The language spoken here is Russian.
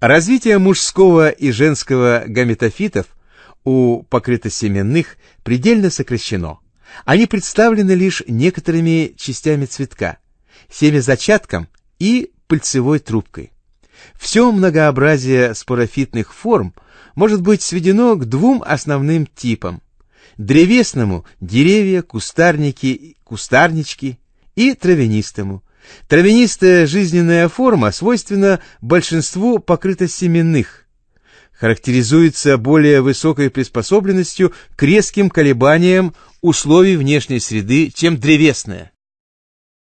Развитие мужского и женского гаметофитов у покрытосеменных предельно сокращено. Они представлены лишь некоторыми частями цветка, семязачатком и пыльцевой трубкой. Все многообразие спорофитных форм может быть сведено к двум основным типам. Древесному – деревья, кустарники, кустарнички и травянистому. Травянистая жизненная форма свойственна большинству покрытосеменных. Характеризуется более высокой приспособленностью к резким колебаниям условий внешней среды, чем древесная.